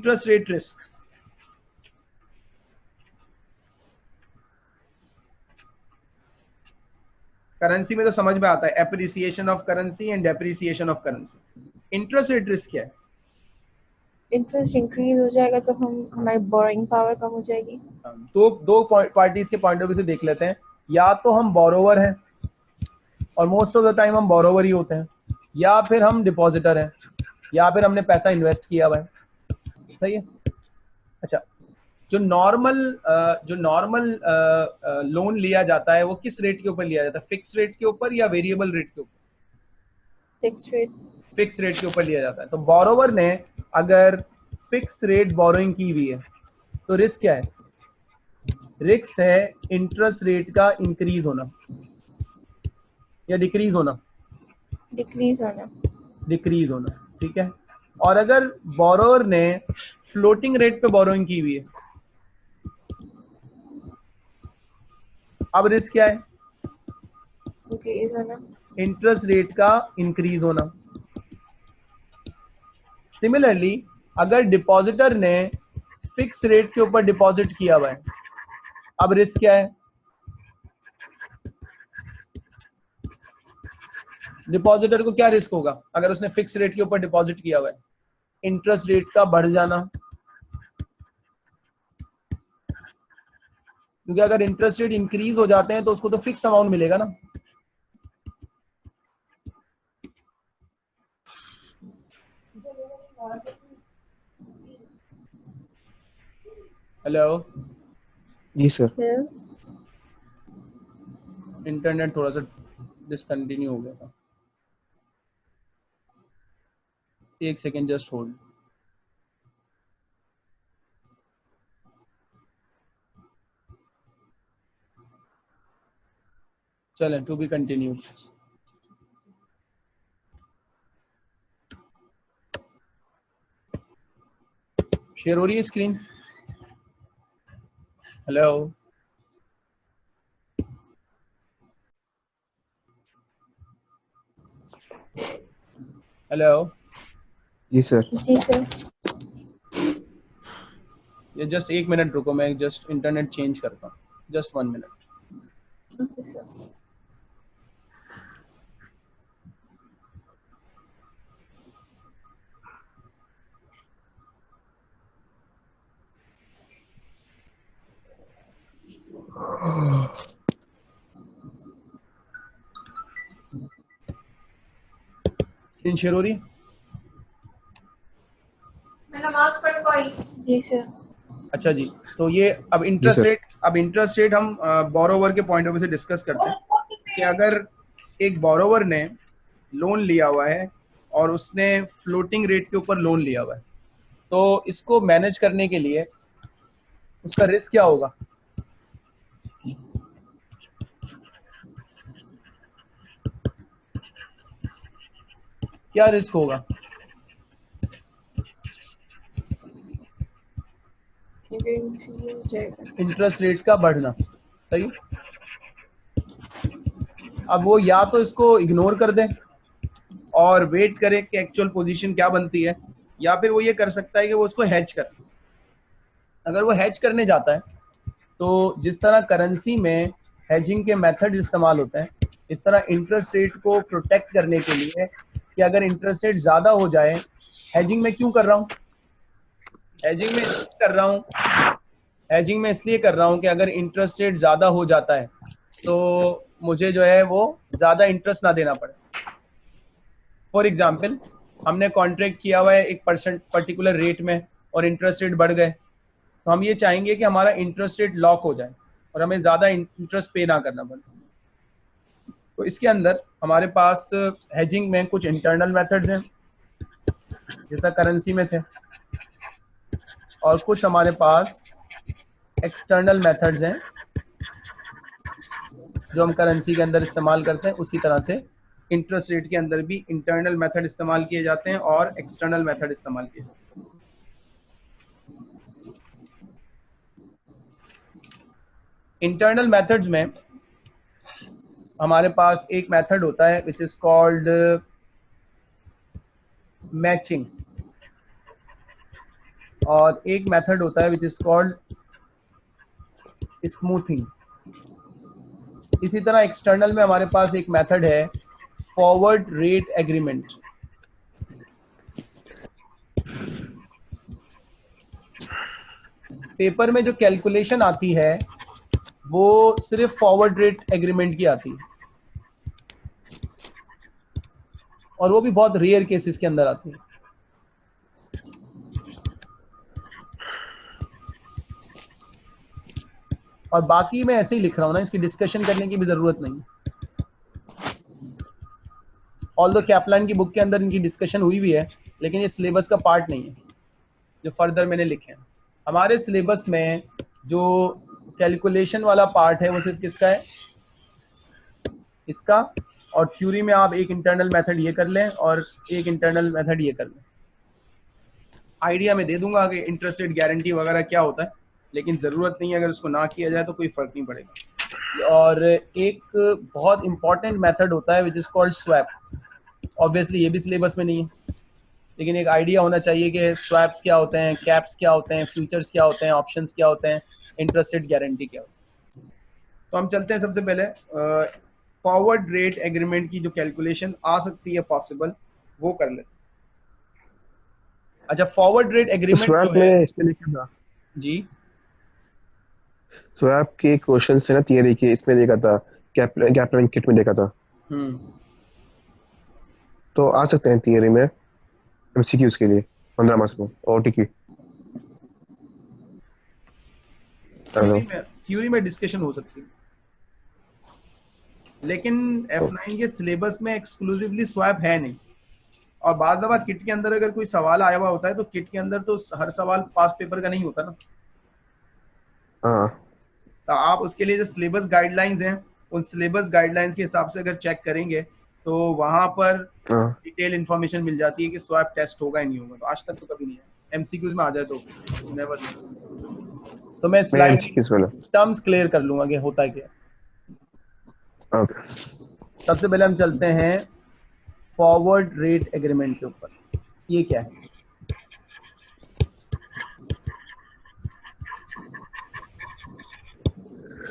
Interest rate risk currency में तो समझ में आता है appreciation of currency and depreciation of currency interest rate risk क्या है? इंटरेस्ट इंक्रीज हो जाएगा तो हम हमारी बोरोइंग पावर कम हो जाएगी। तो दो पार्टीज़ के पॉइंट ऑफ़ व्यू से देख लेते हैं। या तो हम बोरोवर हैं और मोस्ट ऑफ़ द टाइम हम बोरोवर ही होते हैं या फिर हम डिपॉजिटर हैं या फिर हमने पैसा इन्वेस्ट किया हुआ है। सही है। अच्छा जो नॉर्मल जो नॉर्मल लोन लिया जाता है वो किस रेट के ऊपर लिया जाता है? फिक्स रेट के ऊपर या वेरिएबल रेट के ऊपर? फिक्स रेट फिक्स रेट के ऊपर लिया जाता है। तो बोरोवर ने अगर फिक्स रेट बोरोइंग की हुई है तो रिस्क क्या है? रिस्क है इंटरेस्ट रेट का इंक्रीज होना। या डिक्रीज होना। डिक्रीज होना। डिक्रीज होना ठीक है? और अगर बोरोवर ने फ्लोटिंग रेट पे बोरोइंग की हुई है अब रिस्क क्या है? इंटरेस्ट रेट का इंक्रीज होना। सिमिलरली अगर डिपॉजिटर ने फिक्स रेट के ऊपर डिपॉजिट किया हुआ है अब रिस्क क्या है? डिपॉजिटर को क्या रिस्क होगा? अगर उसने फिक्स रेट के ऊपर डिपॉजिट किया हुआ है। इंटरेस्ट रेट का बढ़ जाना। क्योंकि अगर इंटरेस्ट रेट इंक्रीज हो जाते हैं तो उसको तो फिक्स अमाउंट मिलेगा ना। हेलो जी सर इंटरनेट थोड़ा सा डिसकंटिन्यू हो गया था। एक सेकेंड जस्ट होल्ड चलें टू बी कंटिन्यू शेयर हो रही है स्क्रीन हेलो हेलो जी सर। जी सर। ये जस्ट एक मिनट रुको मैं जस्ट इंटरनेट चेंज करता हूँ। Just one minute okay sir screen share हो रही है मैं नमाज़ पढ़ पाई जी सर अच्छा जी तो ये अब इंटरेस्ट रेट अब इंटरेस्ट रेट हम बोरोवर के पॉइंट ऑफ़ व्यू से डिस्कस करते हैं कि अगर एक बोरोवर ने लोन लिया हुआ है और उसने फ्लोटिंग रेट के ऊपर लोन लिया हुआ है तो इसको मैनेज करने के लिए उसका रिस्क क्या होगा? क्या रिस्क होगा इंक्रीज हो जाएगा इंटरेस्ट रेट का बढ़ना, सही? अब वो या तो इसको इग्नोर कर दे और वेट करे कि एक्चुअल पोजीशन क्या बनती है, या फिर वो ये कर सकता है कि वो उसको हैच कर। अगर वो हैच करने जाता है तो जिस तरह करेंसी में हैजिंग के मेथड इस्तेमाल होते हैं, इस तरह इंटरेस्ट रेट को प्रोटेक्ट करने के लिए कि अगर इंटरेस्ट रेट ज़्यादा हो जाए हैजिंग में क्यों कर रहा हूँ? हैजिंग में कर रहा हूँ हैजिंग में इसलिए कर रहा हूँ कि अगर इंटरेस्ट रेट ज़्यादा हो जाता है तो मुझे जो है वो ज़्यादा इंटरेस्ट ना देना पड़े। फॉर एग्ज़ाम्पल हमने कॉन्ट्रैक्ट किया हुआ है एक परसेंट पर्टिकुलर रेट में और इंटरेस्ट रेट बढ़ गए। तो हम ये चाहेंगे कि हमारा इंटरेस्ट रेट लॉक हो जाए और हमें ज़्यादा इंटरेस्ट पे ना करना पड़े। तो इसके अंदर हमारे पास हेजिंग में कुछ इंटरनल मेथड्स हैं, जैसा करेंसी में थे, और कुछ हमारे पास एक्सटर्नल मेथड्स हैं, जो हम करेंसी के अंदर इस्तेमाल करते हैं, उसी तरह से इंटरेस्ट रेट के अंदर भी इंटरनल मेथड इस्तेमाल किए जाते हैं और एक्सटर्नल मेथड इस्तेमाल किए जाते हैं। इंटरनल मेथड्स में हमारे पास एक मेथड होता है विच इज़ कॉल्ड मैचिंग और एक मेथड होता है विच इज़ कॉल्ड स्मूथिंग इसी तरह एक्सटर्नल में हमारे पास एक मेथड है फॉरवर्ड रेट एग्रीमेंट पेपर में जो कैलकुलेशन आती है, वो सिर्फ़ फॉरवर्ड रेट एग्रीमेंट की आती है। और वो भी बहुत रेयर केसेस के अंदर आती है। और बाकी मैं ऐसे ही लिख रहा हूँ ना, इसकी डिस्कशन करने की भी ज़रूरत नहीं। ऑल दो कैपलाइन की बुक के अंदर इनकी डिस्कशन हुई भी है, लेकिन ये सिलेबस का पार्ट नहीं है, जो फर्दर मैंने लिखे हैं। हमारे सिलेबस में जो कैलकुलेशन वाला पार्ट है, वो सिर्फ़ किसका है? इसका, और थ्योरी में आप एक इंटरनल मेथड ये कर लें, और एक इंटरनल मेथड ये कर लें। आइडिया में दे दूँगा कि इंटरेस्ट रेट गारंटी वगैरह क्या होता है। लेकिन ज़रूरत नहीं है अगर उसको ना किया जाए तो कोई फ़र्क नहीं पड़ेगा। और एक बहुत इंपॉर्टेंट मेथड होता है which is called swap obviously ये भी सिलेबस में नहीं है। लेकिन एक आइडिया होना चाहिए कि स्वैप्स क्या होते हैं कैप्स क्या होते हैं फ्यूचर्स क्या होते हैं ऑप्शन क्या होते हैं इंटरेस्टेड गारंटी क्या होती है। तो हम चलते हैं सबसे पहले। फॉरवर्ड रेट एग्रीमेंट की जो कैलकुलेशन आ सकती है पॉसिबल वो कर लेते अच्छा फॉरवर्ड रेट एग्रीमेंट में इसमें लिखा था जी स्वैप के क्वेश्चन से ना थियरी के इसमें देखा था कैपलाइन किट में देखा था। हम्म। तो आ सकते हैं थियरी में एमसीक्यूज के लिए 15 मार्क्स में ओटी की हेलो थ्योरी में थ्योरी में डिस्कशन हो सकती है। लेकिन F9 के सिलेबस में एक्सक्लूसिवली स्वैप है नहीं। और बाद दफ़ा किट के अंदर अगर कोई सवाल आया हुआ होता है तो किट के अंदर तो हर सवाल पास पेपर का नहीं होता ना। तो आप उसके लिए जो सिलेबस गाइडलाइंस हैं उन सिलेबस गाइडलाइंस के हिसाब से अगर चेक करेंगे तो वहाँ पर हाँ। डिटेल इन्फॉर्मेशन मिल जाती है कि स्वैप टेस्ट होगा या नहीं होगा। तो आज तक तो कभी नहीं है एमसीक्यूज में आ जाए तो नेवर तो मैं स्लाइड टर्म्स क्लियर कर लूँगा कि होता क्या है। ओके सबसे पहले हम चलते हैं फॉरवर्ड रेट एग्रीमेंट के ऊपर। ये क्या है?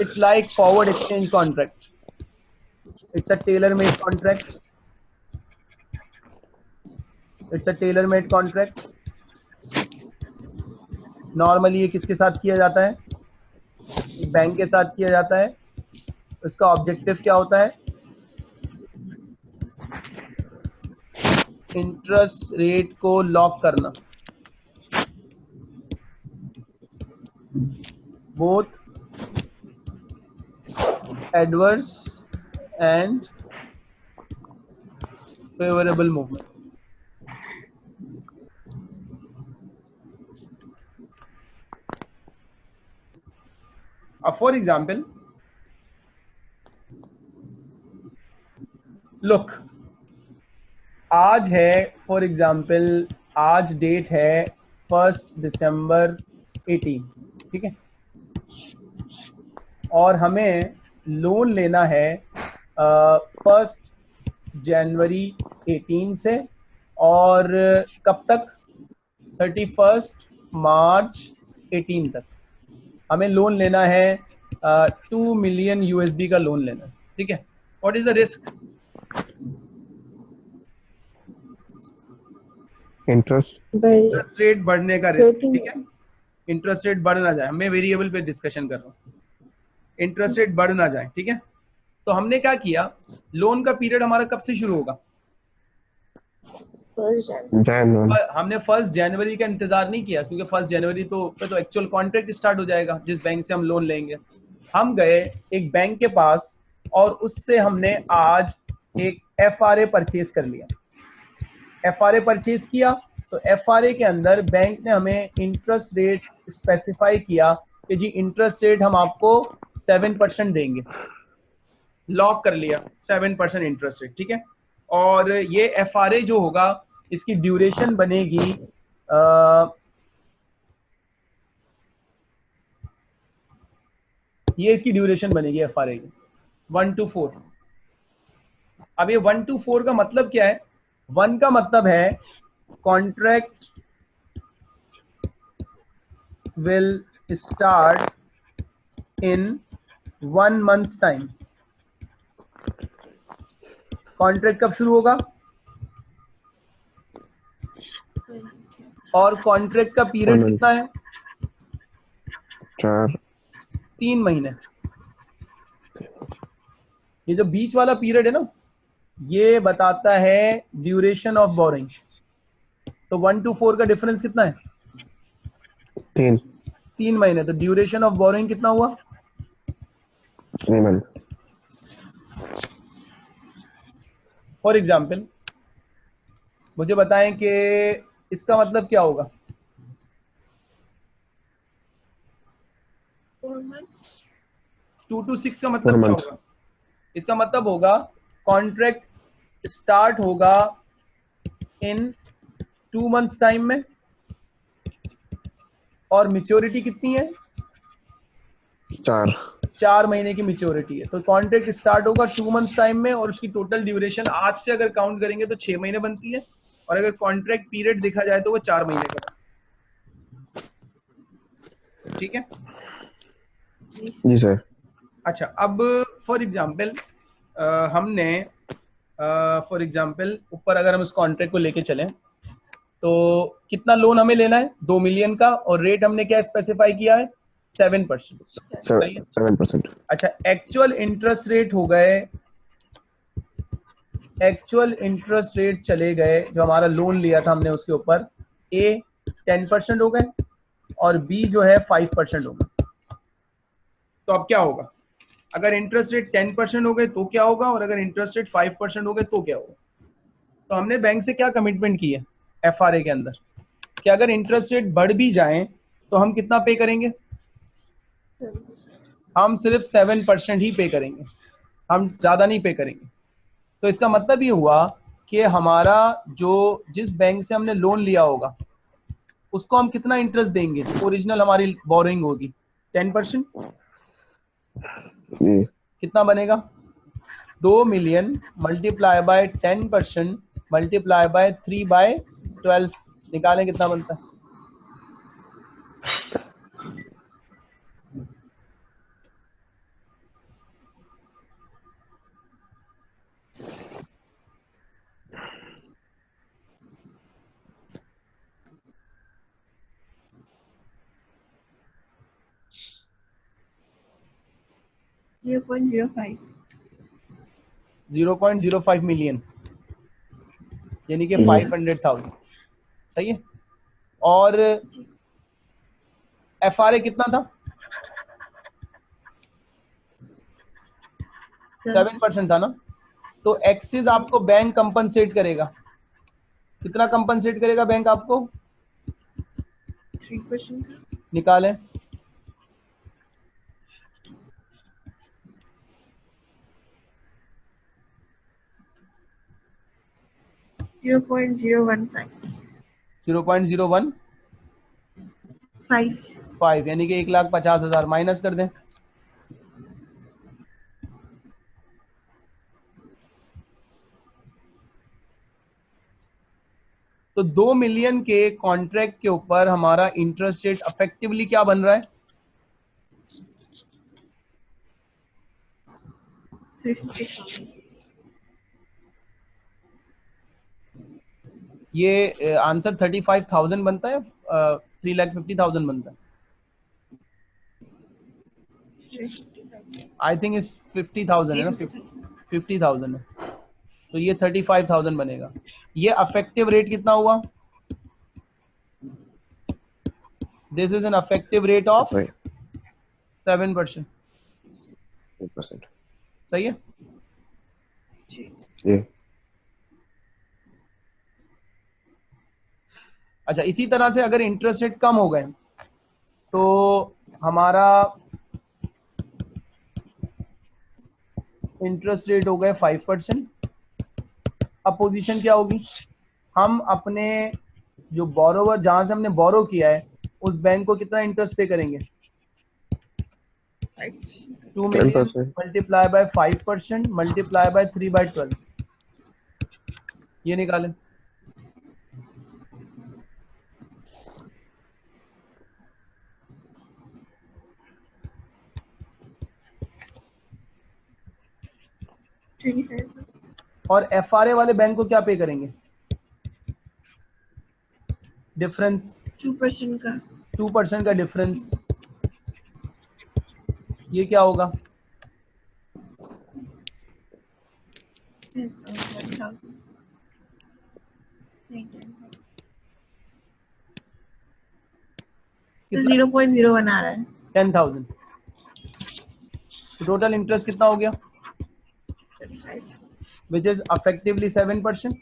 Forward exchange contract it's a tailor made contract it's a tailor made contract normally ये किसके साथ किया जाता है? बैंक के साथ किया जाता है। उसका ऑब्जेक्टिव क्या होता है? इंटरेस्ट रेट को लॉक करना। Both adverse and favourable movement अब फॉर एग्ज़ाम्पल लुक आज है फॉर एग्ज़ाम्पल आज डेट है फ़र्स्ट दिसंबर 18 ठीक है? और हमें लोन लेना है फ़र्स्ट जनवरी 18 से और कब तक? थर्टी फ़र्स्ट मार्च 18 तक। हमें लोन लेना है टू मिलियन यूएसडी का लोन लेना है ठीक है? What is the risk interest interest rate बढ़ने का रिस्क ठीक है? इंटरेस्ट रेट बढ़ ना जाए मैं वेरिएबल पे डिस्कशन कर रहा हूँ। इंटरेस्ट रेट बढ़ ना जाए ठीक है? तो हमने क्या किया? लोन का पीरियड हमारा कब से शुरू होगा? हमने फ़र्स्ट जनवरी का इंतज़ार नहीं किया क्योंकि फ़र्स्ट जनवरी तो पे तो एक्चुअल कॉन्ट्रैक्ट स्टार्ट हो जाएगा जिस बैंक से हम लोन लेंगे। हम गए एक बैंक के पास और उससे हमने आज एक एफ़ आर ए परचेज कर लिया। एफ़ आर ए परचेज किया तो एफ़ आर ए के अंदर बैंक ने हमें इंटरेस्ट रेट स्पेसिफाई किया कि जी इंटरेस्ट रेट हम आपको सेवन परसेंट देंगे। लॉक कर लिया सेवन परसेंट इंटरेस्ट रेट ठीक है? और ये एफ़ जो होगा इसकी ड्यूरेशन बनेगी अ, ये इसकी ड्यूरेशन बनेगी एफ़ आर की। वन टू फोर अब ये वन टू फोर का मतलब क्या है? वन का मतलब है contract will start in one month's time. Contract कब शुरू होगा? और कॉन्ट्रैक्ट का पीरियड कितना है? चार। तीन महीने। ये जो बीच वाला पीरियड है ना ये बताता है ड्यूरेशन ऑफ़ बोरिंग तो वन टू फोर का डिफरेंस कितना है? तीन। तीन महीने तो ड्यूरेशन ऑफ़ बोरिंग कितना हुआ? थ्री मंथ फॉर एग्ज़ाम्पल मुझे बताएँ कि इसका मतलब क्या होगा? टू टू सिक्स का मतलब क्या होगा? इसका मतलब होगा कॉन्ट्रैक्ट स्टार्ट होगा इन टू मंथ्स टाइम में। और मेच्योरिटी कितनी है? चार। चार महीने की मेच्योरिटी है। तो कॉन्ट्रैक्ट स्टार्ट होगा टू मंथ्स टाइम में और उसकी टोटल ड्यूरेशन आज से अगर काउंट करेंगे तो छह महीने बनती है। और अगर कॉन्ट्रैक्ट पीरियड देखा जाए तो वो चार महीने का। ठीक है? जी सर। अच्छा अब फॉर एग्ज़ाम्पल हमने फॉर एग्ज़ाम्पल ऊपर अगर हम इस कॉन्ट्रैक्ट को लेके चलें तो कितना लोन हमें लेना है? दो मिलियन का और रेट हमने क्या स्पेसिफाई किया है? सेवन परसेंट सेवन परसेंट अच्छा एक्चुअल इंटरेस्ट रेट हो गए एक्चुअल इंटरेस्ट रेट चले गए जो हमारा लोन लिया था हमने उसके ऊपर ए टेन परसेंट हो गए और बी जो है फाइव परसेंट हो गए। तो अब क्या होगा? अगर इंटरेस्ट रेट टेन परसेंट हो गए तो क्या होगा? और अगर इंटरेस्ट रेट फाइव परसेंट हो गए तो क्या होगा? तो हमने बैंक से क्या कमिटमेंट की है? एफआरए के अंदर। कि अगर इंटरेस्ट रेट बढ़ भी जाए तो हम कितना पे करेंगे? हम सिर्फ़ सेवन परसेंट ही पे करेंगे। हम ज़्यादा नहीं पे करेंगे। तो इसका मतलब ये हुआ कि हमारा जो जिस बैंक से हमने लोन लिया होगा उसको हम कितना इंटरेस्ट देंगे? ओरिजिनल हमारी बोरिंग होगी। टेन परसेंट कितना बनेगा? दो million multiply by ten percent multiply by three by twelve निकालें कितना बनता है. Zero point zero five million यानी कि हम्म। फाइव हंड्रेड थाउज़ेंड सही है। और एफ़ आर ए कितना था? सेवन परसेंट था ना? तो एक्सिस आपको बैंक कंपनसेट करेगा। कितना कंपनसेट करेगा बैंक आपको. निकालें। Zero point zero one five. Zero point zero one Five. Five यानी कि एक लाख पचास हज़ार माइनस कर दें तो दो मिलियन के कॉन्ट्रैक्ट के ऊपर हमारा इंटरेस्ट रेट अफेक्टिवली क्या बन रहा है Fifty. ये आंसर थर्टी फाइव थाउज़ेंड बनता है थ्री लाख फिफ्टी थाउज़ेंड बनता है। आई थिंक इस फिफ्टी थाउज़ेंड है ना? फिफ्टी थाउज़ेंड है। तो ये थर्टी फाइव थाउज़ेंड बनेगा। ये अफेक्टिव रेट कितना हुआ? This is an effective rate of seven percent percent सही है? ये अच्छा इसी तरह से अगर इंटरेस्ट रेट कम हो गए तो हमारा इंटरेस्ट रेट हो गए फाइव परसेंट अब पोजीशन क्या होगी? हम अपने जो बोरोवर जहाँ से हमने बोरो किया है उस बैंक को कितना इंटरेस्ट पे करेंगे? Two million multiply by five percent multiply by three by twelve ये निकालें। ट्वेंटी फाइव और एफआरए वाले बैंक को क्या पे करेंगे? डिफरेंस टू परसेंट का। टू परसेंट का डिफरेंस ये क्या होगा? ज़ीरो पॉइंट ज़ीरो बना रहा है। टेन थाउज़ेंड टोटल इंटरेस्ट कितना हो गया? Which is effectively seven percent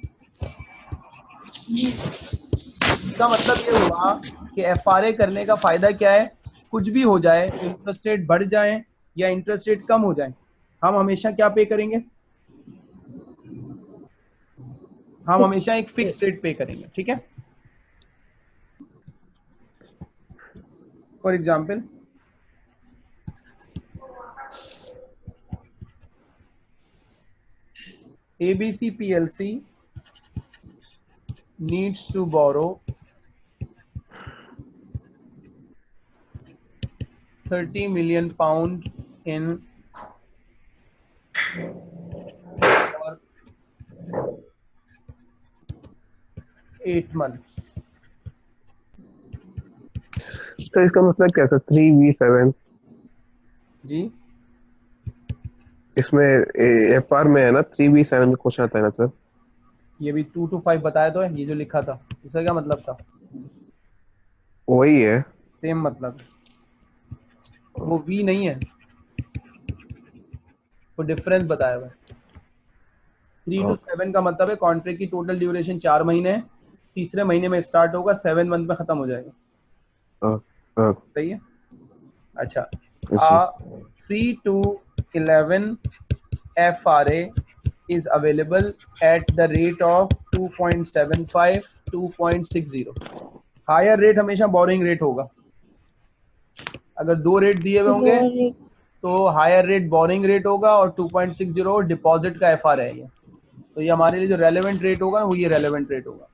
इसका मतलब ये हुआ कि एफ़ करने का फ़ायदा क्या है? कुछ भी हो जाए इंटरेस्ट रेट बढ़ जाए या इंटरेस्ट रेट कम हो जाए हम हमेशा क्या पे करेंगे? हम हमेशा एक फिक्स रेट पे करेंगे ठीक है? For example ABC PLC needs to borrow 30 million pound in for 8 months. तो इसका मतलब क्या था थ्री वी सेवन जी इसमें एफ़ आर में है ना? थ्री वी सेवन का क्वेश्चन आता है ना सर ये भी टू टू फाइव बताया तो है ये जो लिखा था इसका क्या मतलब था? वही है। सेम मतलब। वो वी नहीं है। वो डिफरेंस बताया हुआ थ्री टू सेवन का मतलब है कॉन्ट्रैक्ट की टोटल ड्यूरेशन चार महीने है तीसरे महीने में स्टार्ट होगा सेवन मंथ में खत्म हो जाएगा। अ, अ, सही है? अच्छा। अच्छा। Three two eleven F R A is available at the rate of 2.75 2.60 higher rate हमेशा बोरिंग रेट होगा। अगर दो रेट दिए हुए होंगे तो हायर रेट बोरिंग रेट होगा और 2.60 डिपॉजिट का एफ़ आर है ये। तो ये हमारे लिए जो रेलेवेंट रेट होगा वो ये रेलेवेंट रेट होगा।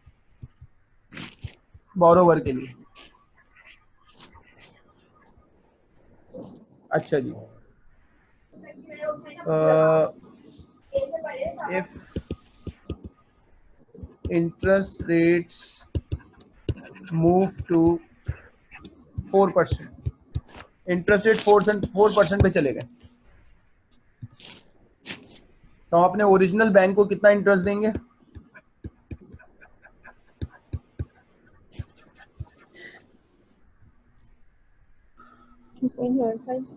बोरोवर के लिए। अच्छा जी। Uh, if interest rates move to four percent interest rate four four percent पे चले गए। तो हम अपने ओरिजिनल बैंक को कितना इंटरेस्ट देंगे?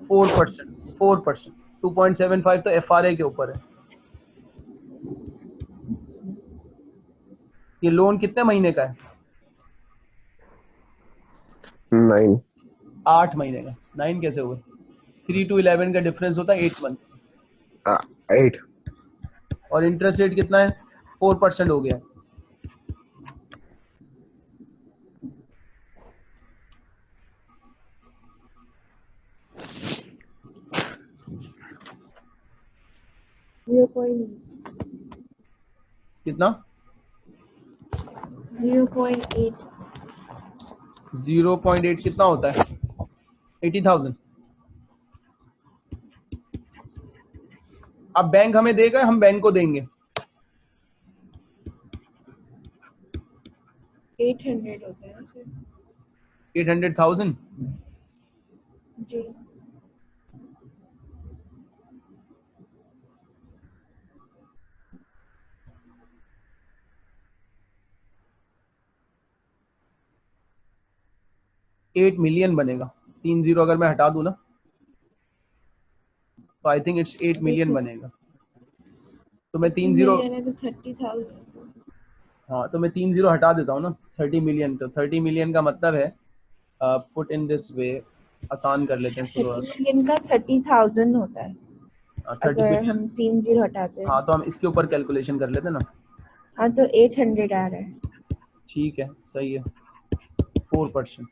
Four percent four percent two point seven five तो एफआरए के ऊपर है। ये लोन कितने महीने का है? नाइन आठ महीने का। नाइन कैसे हुए? थ्री टू इलेवन का डिफरेंस होता है एट मंथ एट और इंटरेस्ट रेट कितना है? फोर परसेंट हो गया। ज़ीरो पॉइंट कितना? Zero point eight zero point eight कितना होता है? Eighty thousand. अब बैंक हमें देगा हम बैंक को देंगे। एट हंड्रेड होता है एट हंड्रेड थाउज़ेंड? जी। एट मिलियन बनेगा। तीन ज़ीरो अगर मैं हटा दू ना तो I think it's eight million बनेगा। तो मैं तीन ज़ीरो तो हाँ तो मैं तीन ज़ीरो हटा देता हूँ ना थर्टी मिलियन तो थर्टी मिलियन का मतलब है पुट इन दिस वे आसान कर लेते हैं मिलियन का थर्टी थाउज़ेंड होता है। थर्टी अगर हम तीन ज़ीरो हटाते हैं। हाँ तो हम इसके ऊपर कैलकुलेशन कर लेते हैं ना। हाँ तो एट हंड्रेड आ रहा है। ठीक है सही है। Four percent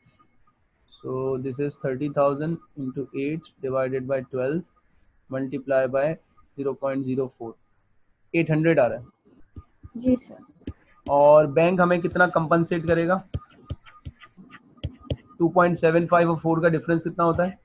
so this is thirty thousand into eight divided by twelve multiply by zero point zero four eight hundred आ रहा है। जी सर और बैंक हमें कितना कंपनसेट करेगा? 2.75 और 4 का डिफरेंस कितना होता है?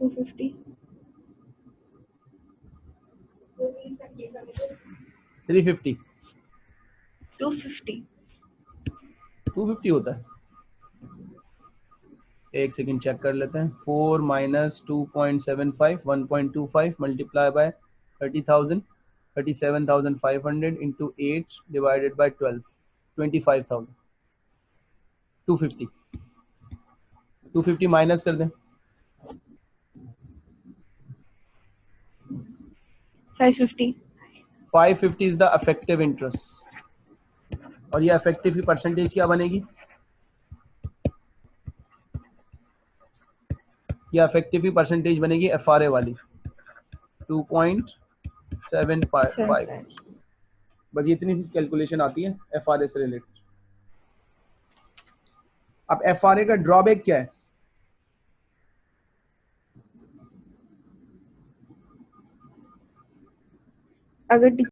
250 थ्री फिफ्टी 250 टू फिफ्टी होता है। एक सेकंड चेक कर लेते हैं। Four minus two point seven five one point two five multiply by thirty thousand thirty seven thousand five hundred into eight divided by twelve twenty five thousand two fifty two fifty minus कर दें। 550 five fifty is the effective interest और ये affective की percentage क्या बनेगी? ये affective की percentage बनेगी एफ़ आर ए वाली। टू पॉइंट सेवन फाइव बस ये इतनी सी कैलकुलेशन आती है एफ़ आर ए से रिलेटेड अब एफ़ आर ए का ड्रॉबैक क्या है? अगर